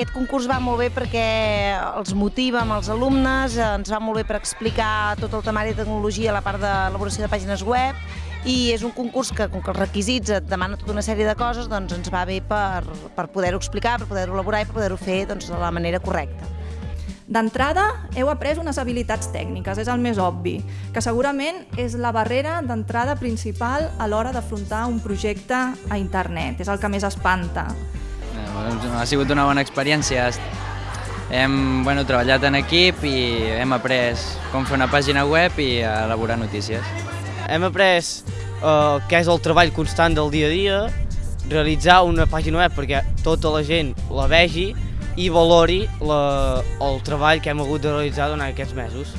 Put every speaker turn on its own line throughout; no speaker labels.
aquest concurs va molt bé perquè els motiva amb els alumnes, eh, ens va molt bé per explicar tot el temari de tecnologia, la part d'elaboració de pàgines web, i és un concurs que, com que els requisits et demana tota una sèrie de coses, doncs ens va bé per, per poder-ho explicar, per poder-ho elaborar i per poder-ho fer doncs, de la manera correcta.
D'entrada, heu après unes habilitats tècniques, és el més obvi, que segurament és la barrera d'entrada principal a l'hora d'afrontar un projecte a internet, és el que més espanta.
Eh, Ha sigut una bona experiència. Hem bueno, treballat en equip i hem après com fer una pàgina web i elaborar notícies.
Hem après uh, què és el treball constant del dia a dia, realitzar una pàgina web perquè tota la gent la vegi i valori la, el treball que hem hagut de realitzar durant aquests mesos.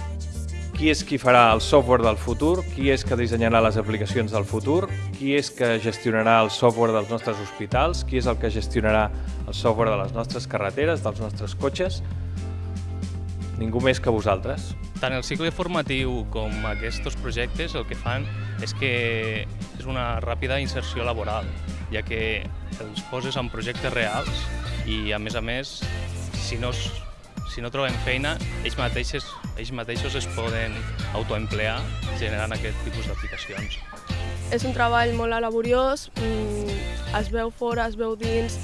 Qui és qui farà el software del futur? Qui és que dissenyarà les aplicacions del futur? Qui és que gestionarà el software dels nostres hospitals? Qui és el que gestionarà el software de les nostres carreteres, dels nostres cotxes? Ningú més que vosaltres.
Tant el cicle formatiu com aquests projectes el que fan és que és una ràpida inserció laboral, ja que els poses en projectes reals i, a més a més, si no, si no trobem feina, ells mateixos, ells mateixos es poden autoemplear generant aquest tipus d'aplicacions.
És un treball molt laboriós, es veu fora, es veu dins,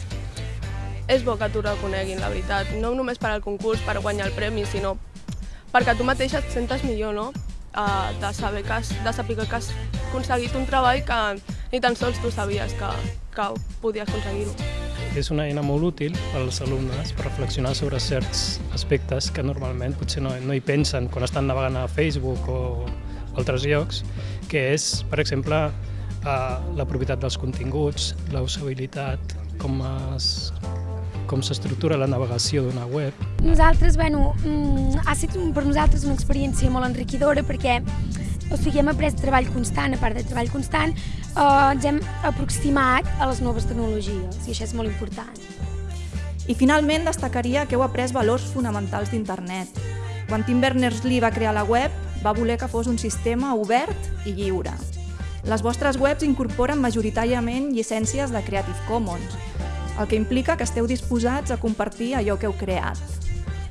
és bo que t'ho reconeguin, la veritat. No només per al concurs, per guanyar el premi, sinó perquè tu mateix et sentes millor, no? Uh, de saber que has, de saber que has aconseguit un treball que ni tan sols tu sabies que, que podies aconseguir-ho.
És una eina molt útil als alumnes per reflexionar sobre certs aspectes que normalment potser no, no hi pensen quan estan navegant a Facebook o altres llocs, que és, per exemple, uh, la propietat dels continguts, la usabilitat, com es, com s'estructura la navegació d'una web.
Nosaltres, bueno, ha estat per nosaltres una experiència molt enriquidora perquè o sigui, hem après treball constant, a part de treball constant, eh, ens hem aproximat a les noves tecnologies i això és molt important.
I finalment destacaria que heu après valors fonamentals d'internet. Quan Tim Berners-Lee va crear la web, va voler que fos un sistema obert i lliure. Les vostres webs incorporen majoritàriament llicències de Creative Commons, el que implica que esteu disposats a compartir allò que heu creat.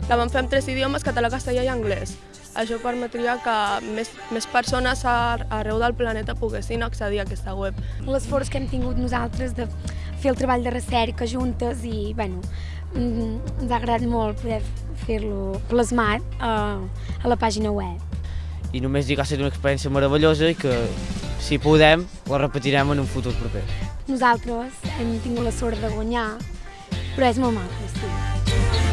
La vam fer en tres idiomes, català, castellà i anglès. Això permetria que més, més persones arreu del planeta poguessin accedir a aquesta web.
L'esforç que hem tingut nosaltres de fer el treball de recerca juntes i, bueno, ens ha agradat molt poder fer-lo plasmat a, a la pàgina web.
I només dir que ha estat una experiència meravellosa i que, si podem, la repetirem en un futur proper.
Nosaltres hem tingut la sort de guanyar, però és molt maco, sí.